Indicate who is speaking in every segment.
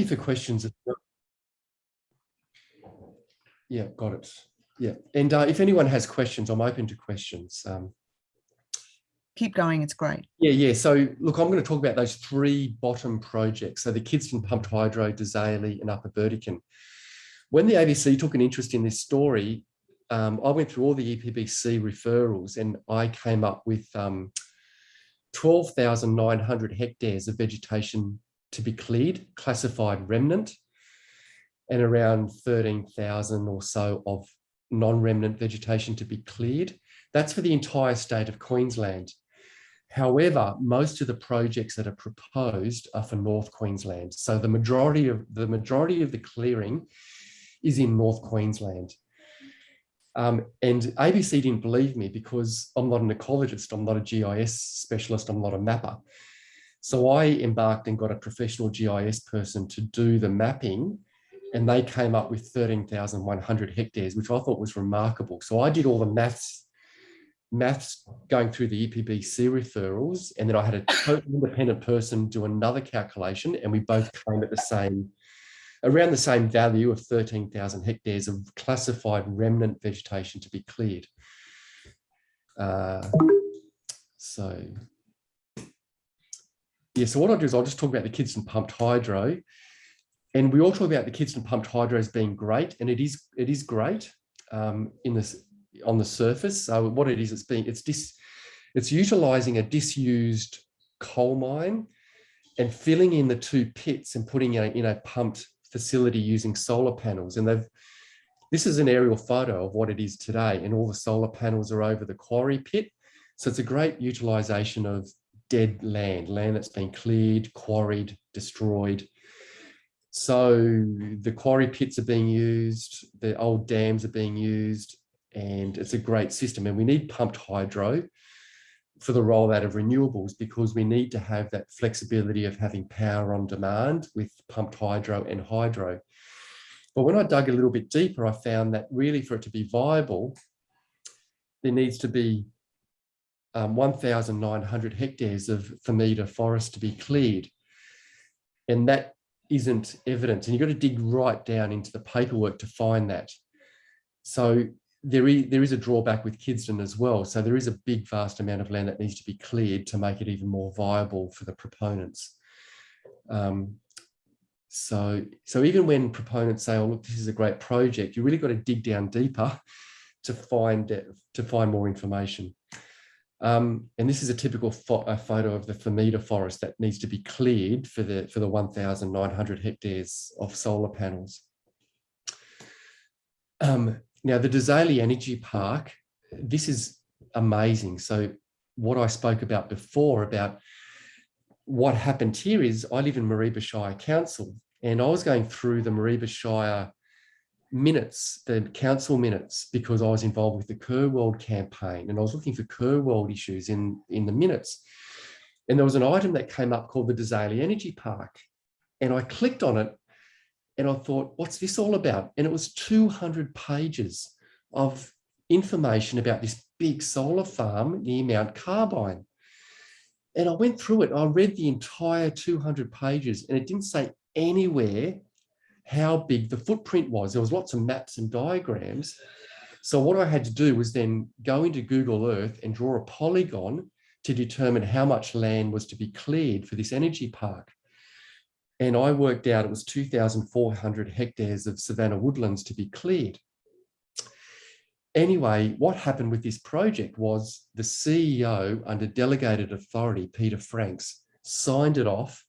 Speaker 1: for questions. Yeah, got it. Yeah, and uh, if anyone has questions, I'm open to questions. Um,
Speaker 2: Keep going, it's great.
Speaker 1: yeah, yeah. So look, I'm going to talk about those three bottom projects. So the kids Kidston Pumped Hydro, Desailly and Upper Burdekin. When the ABC took an interest in this story, um, I went through all the EPBC referrals and I came up with um, 12,900 hectares of vegetation to be cleared, classified remnant, and around 13,000 or so of non-remnant vegetation to be cleared. That's for the entire state of Queensland. However, most of the projects that are proposed are for North Queensland. So the majority of the majority of the clearing is in North Queensland. Um, and ABC didn't believe me because I'm not an ecologist, I'm not a GIS specialist, I'm not a mapper. So I embarked and got a professional GIS person to do the mapping and they came up with 13,100 hectares, which I thought was remarkable. So I did all the maths, maths going through the EPBC referrals, and then I had a totally independent person do another calculation, and we both came at the same, around the same value of 13,000 hectares of classified remnant vegetation to be cleared. Uh, so yeah, so what I'll do is I'll just talk about the Kidston pumped hydro. And we all talk about the Kidston pumped hydro as being great, and it is it is great um, in this on the surface. So what it is, it's being it's dis it's utilizing a disused coal mine and filling in the two pits and putting it in a pumped facility using solar panels. And they've this is an aerial photo of what it is today, and all the solar panels are over the quarry pit. So it's a great utilization of dead land, land that's been cleared, quarried, destroyed. So the quarry pits are being used, the old dams are being used, and it's a great system. And we need pumped hydro for the rollout of renewables because we need to have that flexibility of having power on demand with pumped hydro and hydro. But when I dug a little bit deeper, I found that really for it to be viable, there needs to be um, 1,900 hectares of Themeda forest to be cleared. And that isn't evidence. And you've got to dig right down into the paperwork to find that. So there is, there is a drawback with Kidston as well. So there is a big, vast amount of land that needs to be cleared to make it even more viable for the proponents. Um, so, so even when proponents say, oh, look, this is a great project, you really got to dig down deeper to find, to find more information. Um, and this is a typical pho a photo of the Themeda forest that needs to be cleared for the, for the 1,900 hectares of solar panels. Um, now, the Desailly Energy Park, this is amazing. So what I spoke about before about what happened here is I live in Mareeba Shire Council and I was going through the Mareeba Shire minutes, the council minutes, because I was involved with the KUR-World campaign and I was looking for KUR-World issues in, in the minutes. And there was an item that came up called the Desailly Energy Park. And I clicked on it and I thought, what's this all about? And it was 200 pages of information about this big solar farm near Mount Carbine. And I went through it, I read the entire 200 pages and it didn't say anywhere how big the footprint was. There was lots of maps and diagrams. So what I had to do was then go into Google Earth and draw a polygon to determine how much land was to be cleared for this energy park. And I worked out it was 2,400 hectares of savanna woodlands to be cleared. Anyway, what happened with this project was the CEO under delegated authority, Peter Franks, signed it off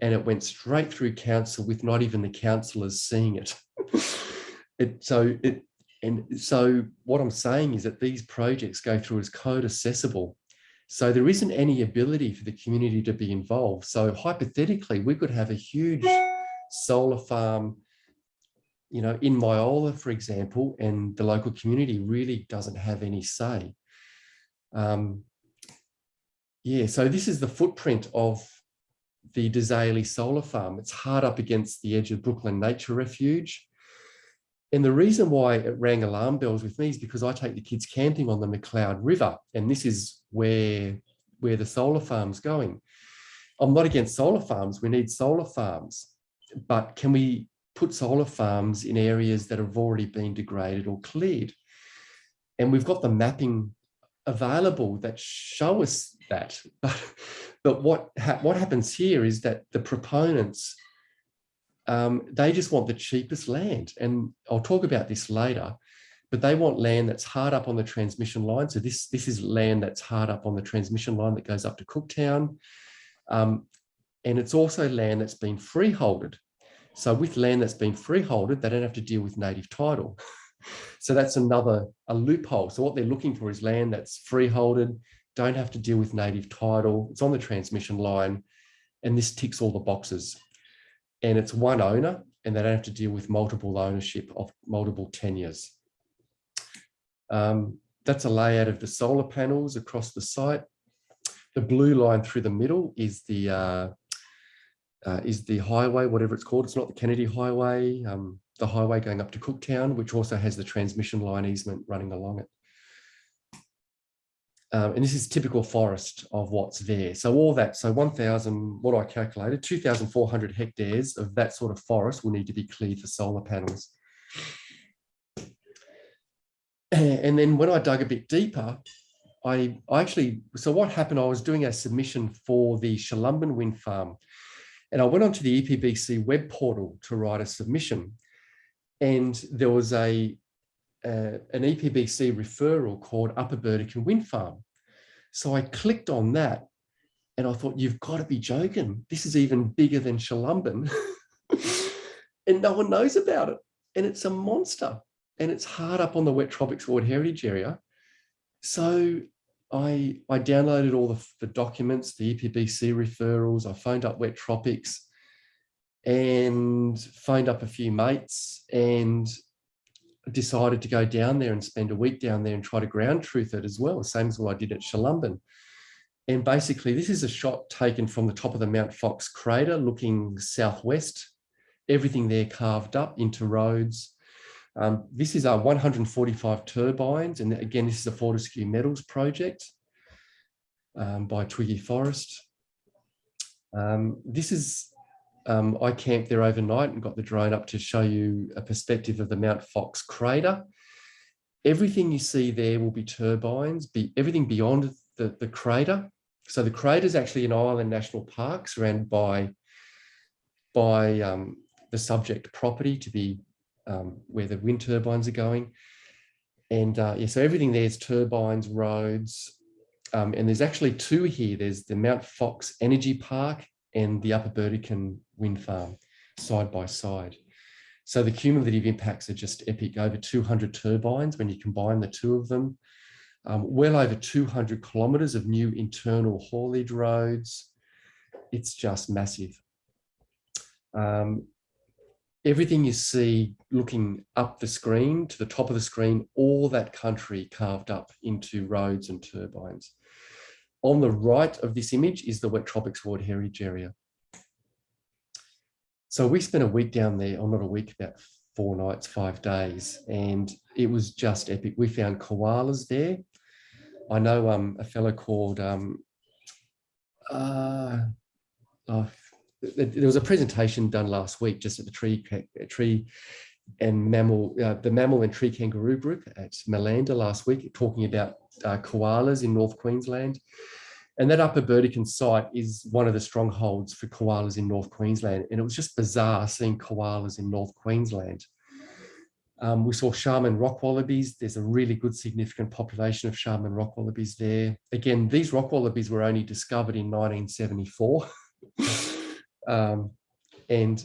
Speaker 1: and it went straight through council with not even the councillors seeing it. it so it and so what I'm saying is that these projects go through as code accessible. So there isn't any ability for the community to be involved. So hypothetically, we could have a huge solar farm, you know, in Myola, for example, and the local community really doesn't have any say. Um, yeah, so this is the footprint of the Desailly solar farm. It's hard up against the edge of Brooklyn Nature Refuge. And the reason why it rang alarm bells with me is because I take the kids camping on the McLeod River, and this is where, where the solar farm's going. I'm not against solar farms, we need solar farms, but can we put solar farms in areas that have already been degraded or cleared? And we've got the mapping available that show us that. But, but what, ha what happens here is that the proponents, um, they just want the cheapest land. And I'll talk about this later, but they want land that's hard up on the transmission line. So this, this is land that's hard up on the transmission line that goes up to Cooktown. Um, and it's also land that's been freeholded. So with land that's been freeholded, they don't have to deal with native title. so that's another a loophole. So what they're looking for is land that's freeholded, don't have to deal with native title. It's on the transmission line, and this ticks all the boxes. And it's one owner, and they don't have to deal with multiple ownership of multiple tenures. Um, that's a layout of the solar panels across the site. The blue line through the middle is the uh, uh, is the highway, whatever it's called. It's not the Kennedy Highway, um, the highway going up to Cooktown, which also has the transmission line easement running along it. Um, and this is typical forest of what's there. So all that, so 1,000, what I calculated, 2,400 hectares of that sort of forest will need to be cleared for solar panels. And then when I dug a bit deeper, I, I actually, so what happened, I was doing a submission for the Chalumbin wind farm. And I went onto the EPBC web portal to write a submission. And there was a, an EPBC referral called Upper Burdekin Wind Farm. So I clicked on that and I thought, you've got to be joking. This is even bigger than Chalumbin. and no one knows about it. And it's a monster. And it's hard up on the Wet Tropics World Heritage Area. So I, I downloaded all the, the documents, the EPBC referrals, I phoned up Wet Tropics and phoned up a few mates and decided to go down there and spend a week down there and try to ground truth it as well, same as what I did at Chalumbin. And basically this is a shot taken from the top of the Mount Fox crater looking southwest, everything there carved up into roads, um, this is our 145 turbines. And again, this is a Fortescue Metals project um, by Twiggy Forrest. Um, this is, um, I camped there overnight and got the drone up to show you a perspective of the Mount Fox crater. Everything you see there will be turbines, be everything beyond the, the crater. So the crater is actually an island national park surrounded by, by um, the subject property to be um, where the wind turbines are going. And uh, yeah, so everything there's turbines, roads, um, and there's actually two here. There's the Mount Fox Energy Park and the Upper Burdekin Wind Farm side by side. So the cumulative impacts are just epic, over 200 turbines when you combine the two of them. Um, well over 200 kilometres of new internal haulage roads. It's just massive. Um, everything you see looking up the screen to the top of the screen, all that country carved up into roads and turbines. On the right of this image is the Wet Tropics World Heritage Area. So we spent a week down there, or not a week, about four nights, five days, and it was just epic. We found koalas there. I know um, a fellow called, um, uh, oh, there was a presentation done last week just at the tree tree and mammal uh, the mammal and tree kangaroo group at Malanda last week talking about uh, koalas in North Queensland and that upper Burdekin site is one of the strongholds for koalas in North Queensland and it was just bizarre seeing koalas in North Queensland um, we saw Sharman rock wallabies. There's a really good significant population of Sharman rock wallabies there. Again, these rock wallabies were only discovered in 1974. Um, and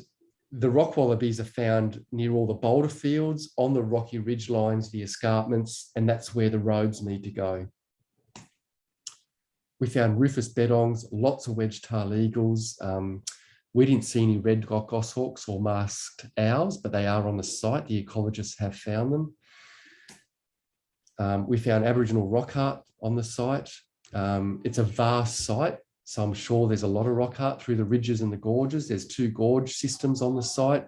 Speaker 1: the rock wallabies are found near all the boulder fields, on the rocky ridge lines, the escarpments, and that's where the roads need to go. We found rufous bettongs, lots of wedge-tailed eagles. Um, we didn't see any red goshawks or masked owls, but they are on the site. The ecologists have found them. Um, we found Aboriginal rock art on the site. Um, it's a vast site. So I'm sure there's a lot of rock art through the ridges and the gorges. There's two gorge systems on the site.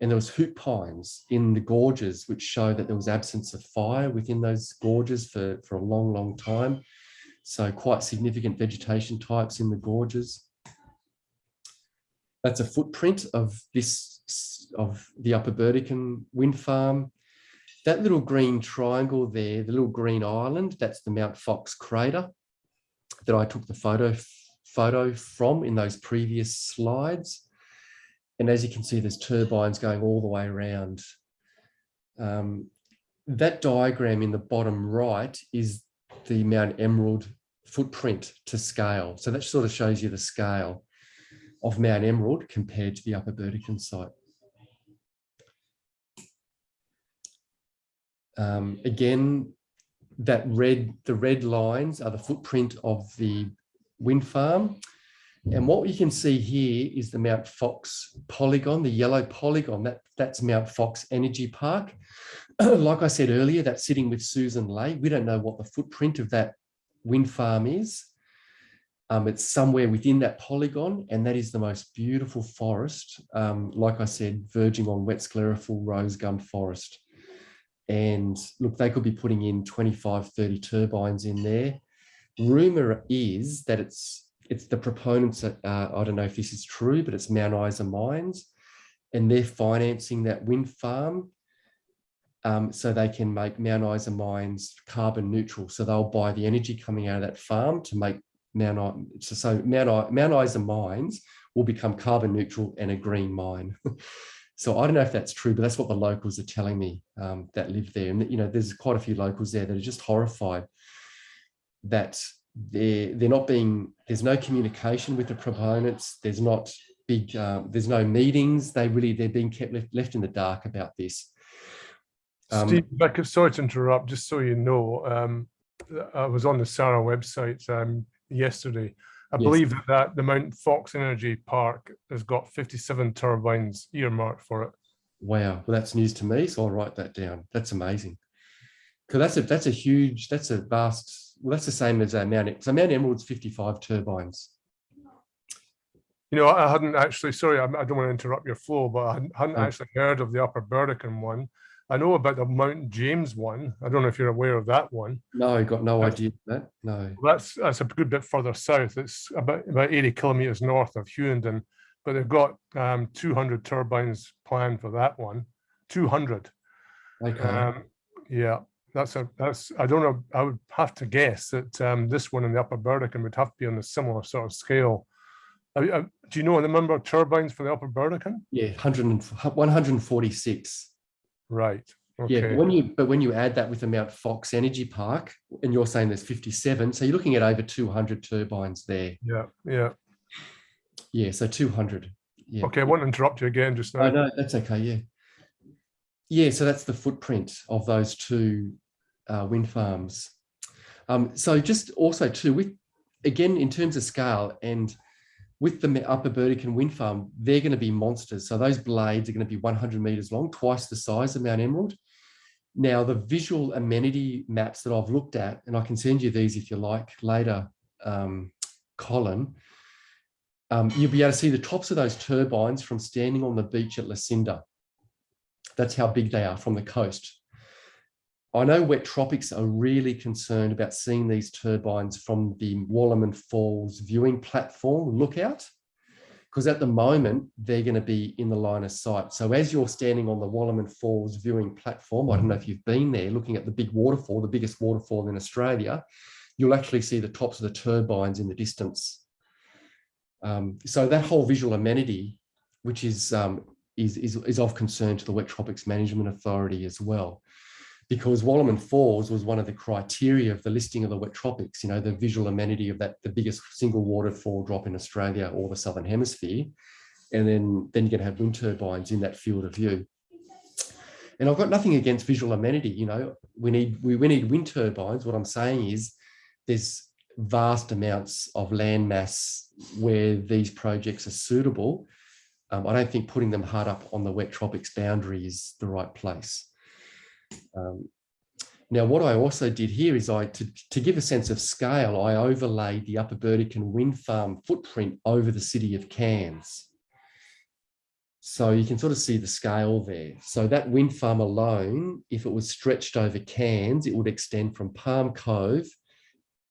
Speaker 1: And there was hoop pines in the gorges, which show that there was absence of fire within those gorges for, for a long, long time. So quite significant vegetation types in the gorges. That's a footprint of this, of the Upper Burdekin wind farm. That little green triangle there, the little green island, that's the Mount Fox crater that I took the photo, photo from in those previous slides. And as you can see, there's turbines going all the way around. Um, that diagram in the bottom right is the Mount Emerald footprint to scale. So that sort of shows you the scale of Mount Emerald compared to the Upper Burdekin site. Um, again, that red, the red lines are the footprint of the wind farm. And what you can see here is the Mount Fox polygon, the yellow polygon, that, that's Mount Fox Energy Park. like I said earlier, that's sitting with Sussan Ley. We don't know what the footprint of that wind farm is. Um, it's somewhere within that polygon, and that is the most beautiful forest, um, like I said, verging on wet sclerophyll rose gum forest. And look, they could be putting in 25, 30 turbines in there. Rumor is that it's it's the proponents that, uh, I don't know if this is true, but it's Mount Isa Mines, and they're financing that wind farm um, so they can make Mount Isa Mines carbon neutral. So they'll buy the energy coming out of that farm to make Mount, I- so, so Mount, Mount Isa Mines will become carbon neutral and a green mine. so I don't know if that's true, but that's what the locals are telling me um, that live there. And, you know, there's quite a few locals there that are just horrified that they're, they're not being, there's no communication with the proponents. There's not big, um, there's no meetings. They really, they're being kept left, left in the dark about this. Um,
Speaker 3: Steve, I could, sorry to interrupt, just so you know, um, I was on the SARA website um, yesterday. I
Speaker 1: Yes.
Speaker 3: believe that, that the Mount Fox Energy Park has got 57 turbines earmarked for it.
Speaker 1: Wow, well, that's news to me, so I'll write that down. That's amazing. Because that's a that's a huge, that's a vast. Well, that's the same as uh, Mount. So Mount Emerald's fifty-five turbines.
Speaker 3: You know, I hadn't actually, sorry, I I don't want to interrupt your flow, but I hadn't-
Speaker 1: Oh.
Speaker 3: actually heard of the Upper Burdekin one. I know about the Mount James one. I don't know if you're aware of that one.
Speaker 1: No, I got no
Speaker 3: That's-
Speaker 1: idea that. No.
Speaker 3: That's that's a good bit further south. It's about about 80 kilometers north of Hughenden, but they've got um, 200 turbines planned for that one. 200.
Speaker 1: Okay.
Speaker 3: Um, yeah, that's a that's I don't know. I would have to guess that um, this one in the Upper Burdekin would have to be on a similar sort of scale. Do you know the number of turbines for the Upper Burdekin?
Speaker 1: yeah, 100 and, 146.
Speaker 3: Right.
Speaker 1: Yeah, but when you but when you add that with the Mount Fox Energy Park, and you're saying there's 57, so you're looking at over 200 turbines there.
Speaker 3: yeah. Yeah.
Speaker 1: Yeah, so 200. Yeah.
Speaker 3: Okay. I won't interrupt you again just now.
Speaker 1: Oh, no, that's okay. Yeah. Yeah, so that's the footprint of those two uh, wind farms. Um, so just also too, with again, in terms of scale and with the Upper Burdekin wind farm, they're going to be monsters. So those blades are going to be 100 meters long, twice the size of Mount Emerald. Now, the visual amenity maps that I've looked at, and I can send you these if you like later, um, Colin, um, you'll be able to see the tops of those turbines from standing on the beach at Lucinda. That's how big they are from the coast. I know Wet Tropics are really concerned about seeing these turbines from the Wallaman Falls viewing platform lookout, because at the moment they're going to be in the line of sight. So as you're standing on the Wallaman Falls viewing platform, I don't know if you've been there looking at the big waterfall, the biggest waterfall in Australia, you'll actually see the tops of the turbines in the distance. Um, so that whole visual amenity, which is, um, is, is, is of concern to the Wet Tropics Management Authority as well. Because Wallaman Falls was one of the criteria of the listing of the wet tropics, you know, the visual amenity of that, the biggest single waterfall drop in Australia or the Southern Hemisphere. And then, then you're going to have wind turbines in that field of view. And I've got nothing against visual amenity, you know, we need, we, we need wind turbines. What I'm saying is there's vast amounts of land mass where these projects are suitable. Um, I don't think putting them hard up on the wet tropics boundary is the right place. Um, now, what I also did here is I, to, to give a sense of scale, I overlaid the Upper Burdekin wind farm footprint over the city of Cairns. So you can sort of see the scale there. So that wind farm alone, if it was stretched over Cairns, it would extend from Palm Cove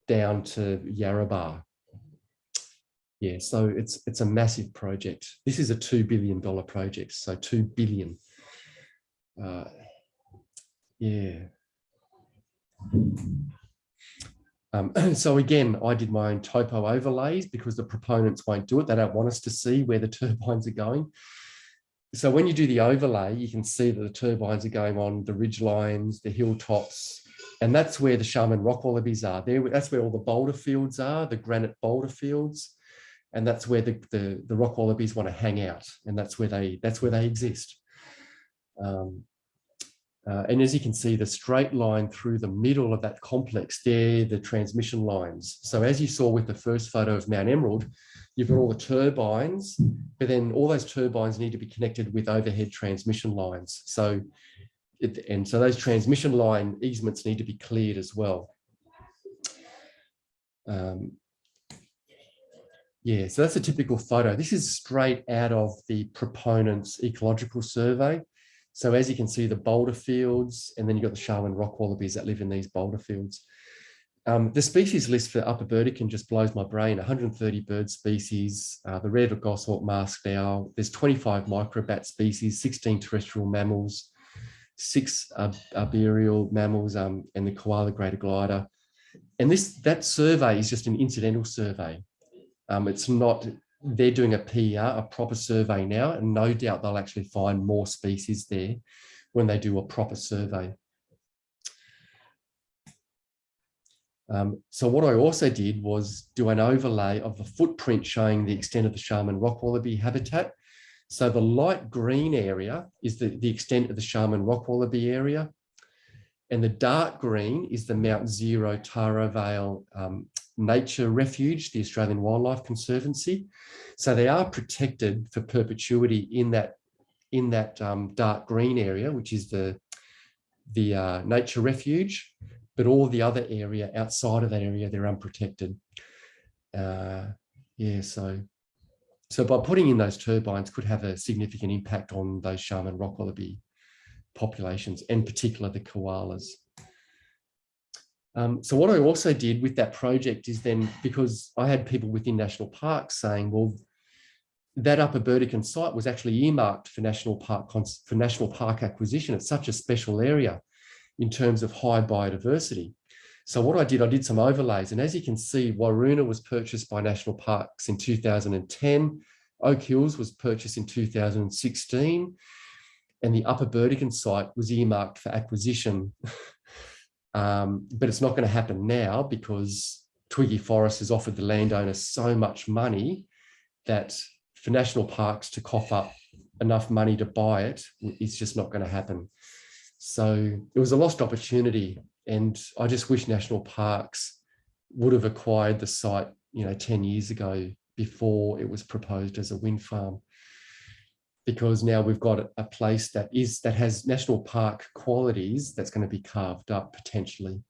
Speaker 1: down to Yarrabah. Yeah, so it's it's a massive project. This is a two billion dollar project, so two billion. Uh, yeah. Um, so again, I did my own topo overlays because the proponents won't do it. They don't want us to see where the turbines are going. So when you do the overlay, you can see that the turbines are going on the ridge lines, the hilltops, and that's where the Sharman rock wallabies are. There, that's where all the boulder fields are, the granite boulder fields, and that's where the, the, the rock wallabies want to hang out, and that's where they that's where they exist. Um, uh, and as you can see, the straight line through the middle of that complex, there, the transmission lines. So as you saw with the first photo of Mount Emerald, you've got all the turbines, but then all those turbines need to be connected with overhead transmission lines. So, it, and so those transmission line easements need to be cleared as well. Um, yeah, so that's a typical photo. This is straight out of the proponent's ecological survey. So as you can see, the boulder fields, and then you've got the Sharman rock wallabies that live in these boulder fields. Um, the species list for Upper Burdekin just blows my brain, 130 bird species, uh, the red goshawk masked owl, there's 25 microbat species, 16 terrestrial mammals, six arboreal mammals, um, and the koala greater glider. And this that survey is just an incidental survey. Um, it's not they're doing a PR, a proper survey now, and no doubt they'll actually find more species there when they do a proper survey. Um, so what I also did was do an overlay of the footprint showing the extent of the Sharman rock wallaby habitat. So the light green area is the, the extent of the Sharman rock wallaby area. And the dark green is the Mount Zero Taravale um, Nature Refuge, the Australian Wildlife Conservancy. So they are protected for perpetuity in that in that um, dark green area, which is the the uh, nature refuge, but all the other area outside of that area, they're unprotected. Uh, yeah, so so by putting in those turbines could have a significant impact on those Sharman rock wallaby populations, in particular the koalas. Um, so what I also did with that project is then, because I had people within national parks saying, well, that Upper Burdekin site was actually earmarked for national park for national park acquisition. It's such a special area in terms of high biodiversity. So what I did, I did some overlays, and as you can see, Waruna was purchased by National Parks in 2010. Oak Hills was purchased in 2016, and the Upper Burdekin site was earmarked for acquisition Um, but it's not going to happen now because Twiggy Forrest has offered the landowner so much money that for national parks to cough up enough money to buy it is just not going to happen. So it was a lost opportunity. And I just wish national parks would have acquired the site, you know, 10 years ago before it was proposed as a wind farm because now we've got a place that is that has national park qualities that's going to be carved up potentially.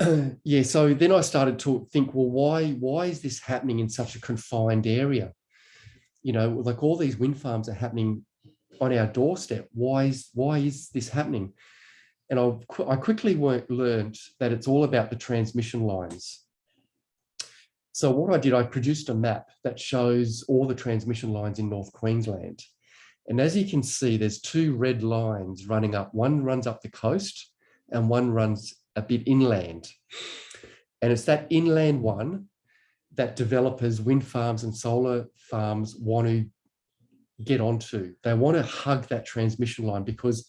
Speaker 1: yeah, so then I started to think, well, why why is this happening in such a confined area? You know, like all these wind farms are happening on our doorstep. Why is why is this happening? And I, I quickly learned that it's all about the transmission lines. So what I did, I produced a map that shows all the transmission lines in North Queensland. And as you can see, there's two red lines running up. One runs up the coast and one runs a bit inland. And it's that inland one that developers, wind farms and solar farms want to get onto. They want to hug that transmission line because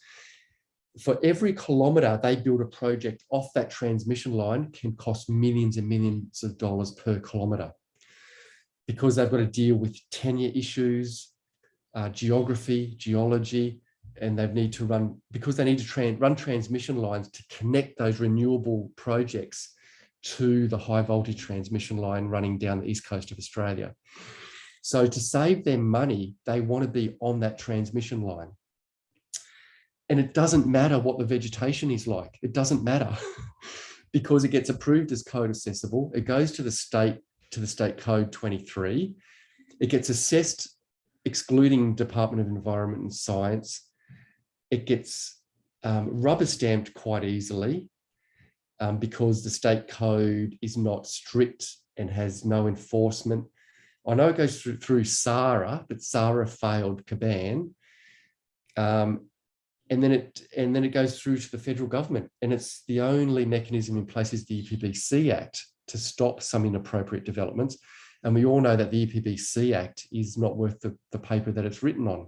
Speaker 1: for every kilometre they build a project off that transmission line can cost millions and millions of dollars per kilometre because they've got to deal with tenure issues, uh, geography, geology, and they need to run, because they need to run transmission lines to connect those renewable projects to the high voltage transmission line running down the east coast of Australia. So to save them money, they want to be on that transmission line. And it doesn't matter what the vegetation is like. It doesn't matter because it gets approved as code accessible. It goes to the state, to the state code 23. It gets assessed excluding Department of Environment and Science. It gets um, rubber stamped quite easily um, because the state code is not strict and has no enforcement. I know it goes through, through SARA, but SARA failed Kaban. Um, and then it and then it goes through to the federal government and it's the only mechanism in place is the EPBC Act to stop some inappropriate developments. And we all know that the EPBC Act is not worth the, the paper that it's written on.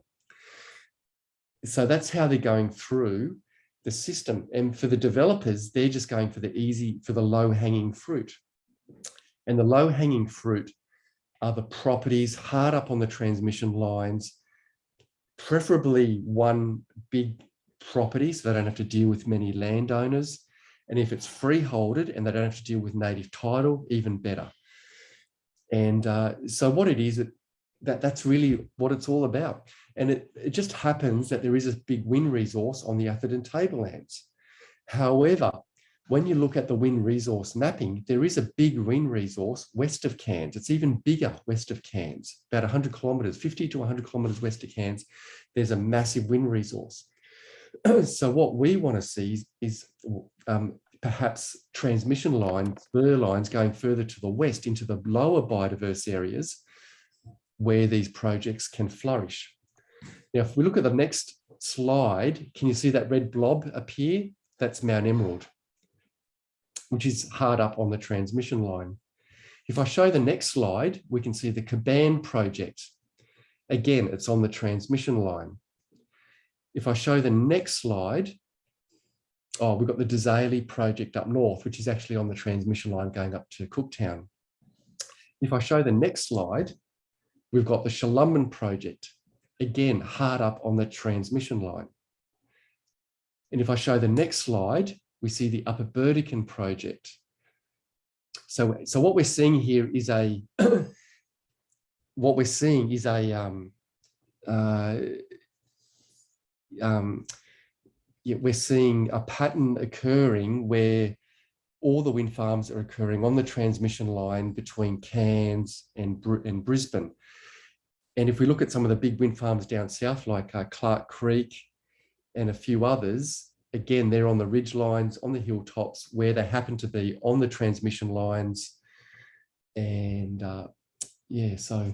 Speaker 1: So that's how they're going through the system. And for the developers, they're just going for the easy, for the low hanging fruit. And the low hanging fruit are the properties hard up on the transmission lines, preferably one big property so they don't have to deal with many landowners. And if it's freeholded and they don't have to deal with native title, even better. And uh, so what it is, it, that that's really what it's all about. And it, it just happens that there is a big wind resource on the Atherton tablelands. However, when you look at the wind resource mapping, there is a big wind resource west of Cairns. It's even bigger west of Cairns, about 100 kilometres, 50 to 100 kilometres west of Cairns. There's a massive wind resource. so what we want to see is, is um, perhaps transmission lines, spur lines going further to the west into the lower biodiverse areas where these projects can flourish. Now, if we look at the next slide, can you see that red blob appear? That's Mount Emerald, which is hard up on the transmission line. If I show the next slide, we can see the Kaban project. Again, it's on the transmission line. If I show the next slide, oh, we've got the Desailly project up north, which is actually on the transmission line going up to Cooktown. If I show the next slide, we've got the Chalumbin project, again, hard up on the transmission line. And if I show the next slide, we see the Upper Burdekin project. So, so what we're seeing here is a, what we're seeing is a, um, uh, um, yeah, we're seeing a pattern occurring where all the wind farms are occurring on the transmission line between Cairns and, Br and Brisbane. And if we look at some of the big wind farms down south, like uh, Clarke Creek and a few others, again, they're on the ridge lines, on the hilltops, where they happen to be on the transmission lines. And uh, yeah, so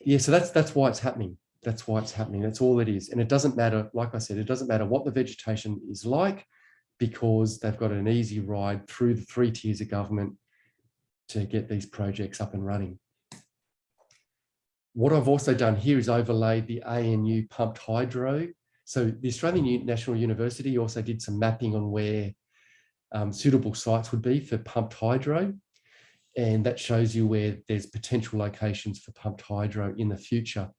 Speaker 1: yeah, so that's that's why it's happening. That's why it's happening. That's all it is. And it doesn't matter, like I said, it doesn't matter what the vegetation is like, because they've got an easy ride through the three tiers of government to get these projects up and running. What I've also done here is overlaid the ANU pumped hydro. So the Australian National University also did some mapping on where um, suitable sites would be for pumped hydro. And that shows you where there's potential locations for pumped hydro in the future.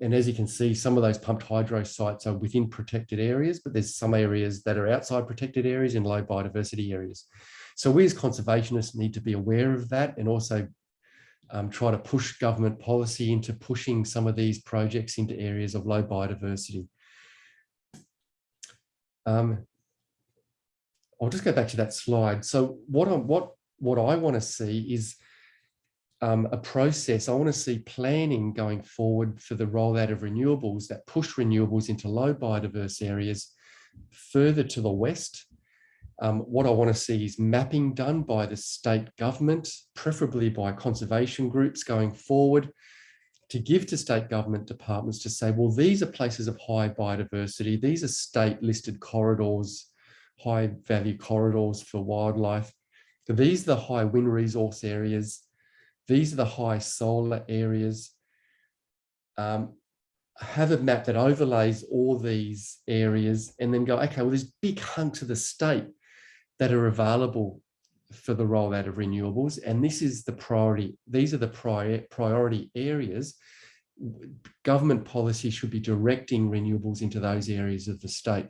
Speaker 1: And as you can see, some of those pumped hydro sites are within protected areas, but there's some areas that are outside protected areas in low biodiversity areas. So we as conservationists need to be aware of that and also um, try to push government policy into pushing some of these projects into areas of low biodiversity. Um, I'll just go back to that slide. So what, I, what, what I want to see is um, a process. I want to see planning going forward for the rollout of renewables that push renewables into low biodiverse areas further to the west. Um, what I want to see is mapping done by the state government, preferably by conservation groups going forward, to give to state government departments to say, well, these are places of high biodiversity. These are state listed corridors, high value corridors for wildlife. These are the high wind resource areas these are the high solar areas. Um, have a map that overlays all these areas and then go, okay, well, there's big hunks of the state that are available for the rollout of renewables. And this is the priority. These are the prior, priority areas. Government policy should be directing renewables into those areas of the state.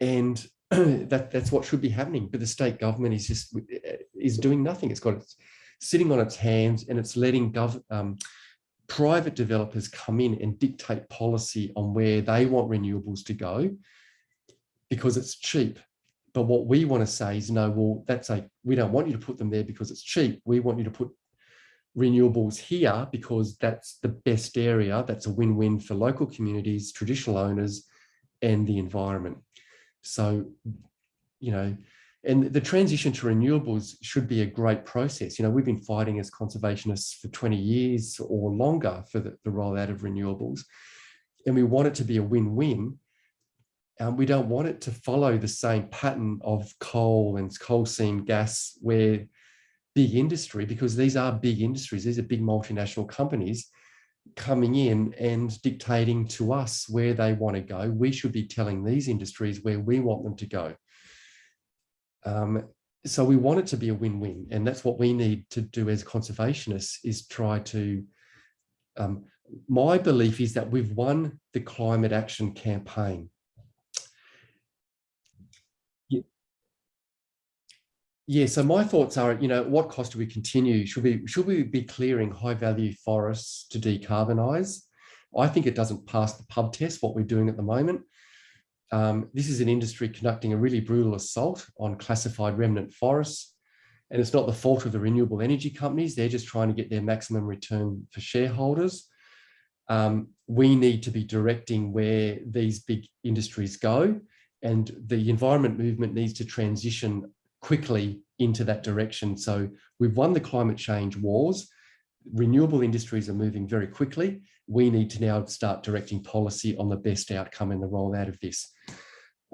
Speaker 1: And that, that's what should be happening. But the state government is just is doing nothing. It's got its sitting on its hands and it's letting um, private developers come in and dictate policy on where they want renewables to go because it's cheap. But what we want to say is, no, well, that's a, we don't want you to put them there because it's cheap. We want you to put renewables here because that's the best area. That's a win-win for local communities, traditional owners, and the environment. So, you know, And the transition to renewables should be a great process. You know, we've been fighting as conservationists for 20 years or longer for the, the rollout of renewables. And we want it to be a win-win. Um, we don't want it to follow the same pattern of coal and coal seam gas where big industry, because these are big industries, these are big multinational companies coming in and dictating to us where they want to go. We should be telling these industries where we want them to go. Um, so we want it to be a win-win and that's what we need to do as conservationists is try to um, my belief is that we've won the climate action campaign yeah so my thoughts are you know at what cost do we continue should we should we be clearing high value forests to decarbonize i think it doesn't pass the pub test what we're doing at the moment um, this is an industry conducting a really brutal assault on classified remnant forests. And it's not the fault of the renewable energy companies. They're just trying to get their maximum return for shareholders. Um, we need to be directing where these big industries go. And the environment movement needs to transition quickly into that direction. So we've won the climate change wars. Renewable industries are moving very quickly. We need to now start directing policy on the best outcome in the rollout of this.